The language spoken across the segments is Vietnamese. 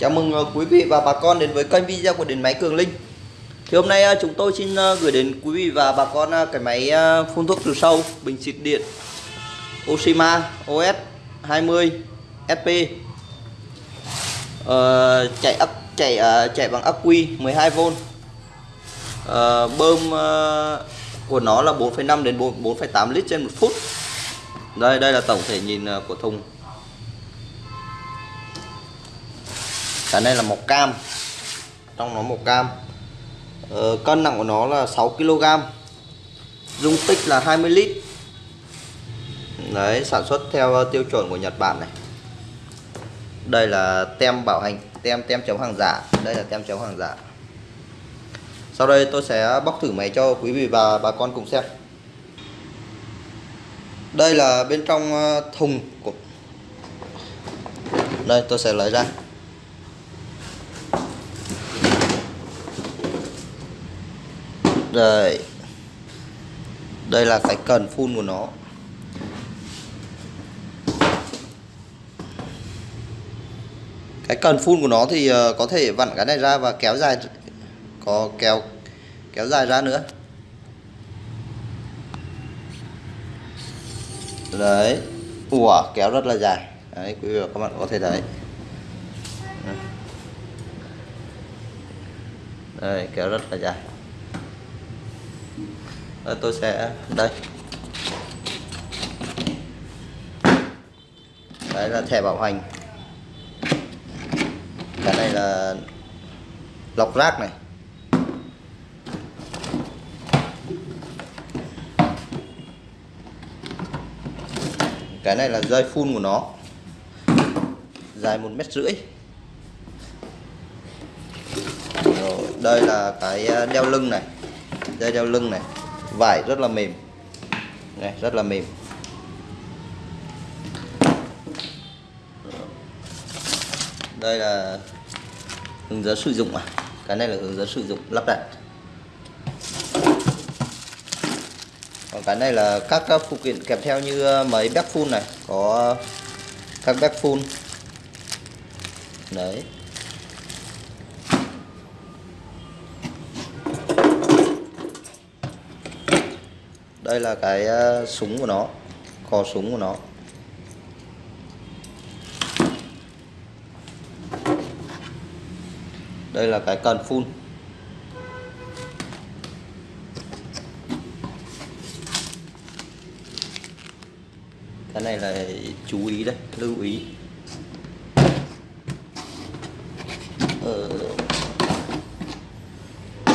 Chào mừng ờ, quý vị và bà con đến với kênh video của điện máy Cường Linh. Thì hôm nay ờ, chúng tôi xin ờ, gửi đến quý vị và bà con cái máy phun thuốc trừ sâu bình xịt điện Oshima OS 20 SP Ờ, chạy ắc chạy chạy bằng ắc quy 12V Ờ, bơm của nó là 4,5 đến 4 4,8 lít trên một phút. Đây đây là tổng thể nhìn của thùng. Dạ, cái này là màu cam. Trong nó màu cam. Ờ, cân nặng của nó là 6 kg. Dung tích là 20 lít. Đấy sản xuất theo ờ, tiêu chuẩn của Nhật Bản này. Đây là tem bảo hành tem tem chống hàng giả. Đây là tem chống hàng giả. Sau đây tôi sẽ bóc thử máy cho quý vị và bà con cùng xem. Đây là bên trong ờ, thùng của đây tôi sẽ lấy ra. Đây. Đây là cái cần phun của nó. Cái cần phun của nó thì ờ, có thể vặn cái này ra và kéo dài, có kéo kéo dài ra nữa. Đấy. Ủa, kéo rất là dài. Đấy, quý vị và các bạn có thể thấy. Đây kéo rất là dài. Đây, tôi sẽ đây. Đấy là thẻ bảo hành. Cái này là lọc rác này. Cái này là dây phun của nó. Dài một mét rưỡi. Rồi, đây là cái ờ, đeo lưng này. Dây đeo lưng này vải rất là mềm. Này, rất là mềm. Đây là hướng dẫn sử dụng à? Cái này là hướng dẫn sử dụng lắp đặt. Còn cái này là các các phụ kiện kèm theo như ờ, mấy bếp phun này, có các bếp phun đấy. Đây là cái ờ, súng của nó, cò súng của nó. Đây là cái cần phun. Cái này là chú ý đấy, lưu ý. Ờ.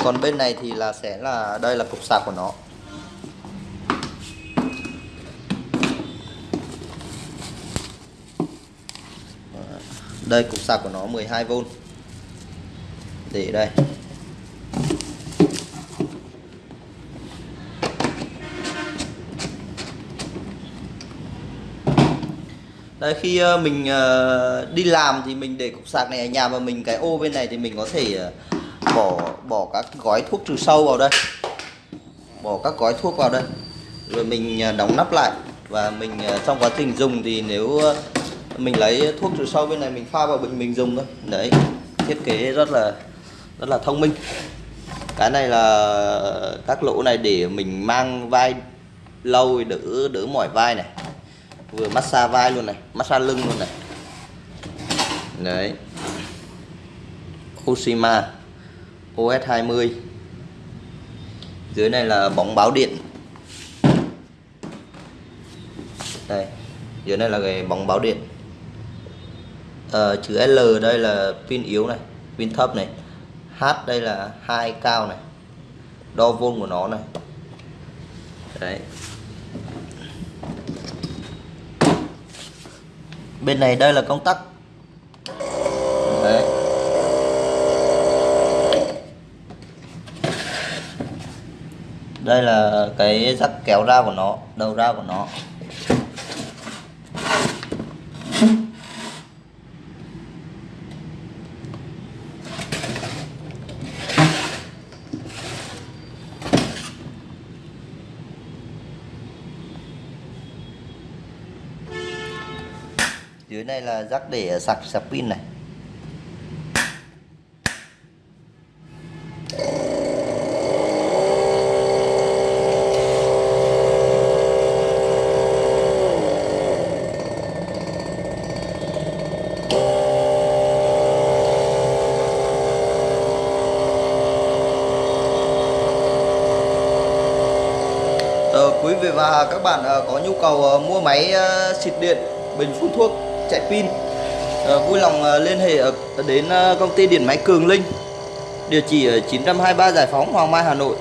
còn bên này thì là sẽ là, đây là cục sạc của nó. Đây cục sạc của nó 12V để đây. Đây, khi ờ, mình ờ, đi làm thì mình để cục sạc này ở nhà và mình cái ô bên này thì mình có thể ờ, bỏ bỏ các gói thuốc trừ sâu vào đây. Bỏ các gói thuốc vào đây. Rồi mình đóng nắp lại. Và mình trong quá trình dùng thì nếu mình lấy thuốc trừ sâu bên này, mình pha vào bình mình dùng thôi. Đấy, thiết kế rất là rất là thông minh. Cái này là các lỗ này để mình mang vai lâu, đỡ đỡ mỏi vai này. Vừa massage vai luôn này, massage lưng luôn này. Đấy. Oshima OS 20 dưới này là bóng báo điện. Đây, dưới này là cái bóng báo điện. Ờ, chữ L đây là pin yếu này, pin thấp này. H đây là hai cao này. Đo vôn của nó này. Đấy. Bên này đây là công tắc. Đấy. Đây là cái rắc kéo ra của nó, đầu ra của nó. dưới này là rắc để sạc sạc pin này. Ờ, quý vị và các bạn ờ, có nhu cầu ờ, mua máy xịt điện bình phun thuốc chạy pin. Ờ, vui lòng ờ, liên hệ đến ờ, công ty điện máy Cường Linh. Địa chỉ ở 923 Giải Phóng, Hoàng Mai, Hà Nội.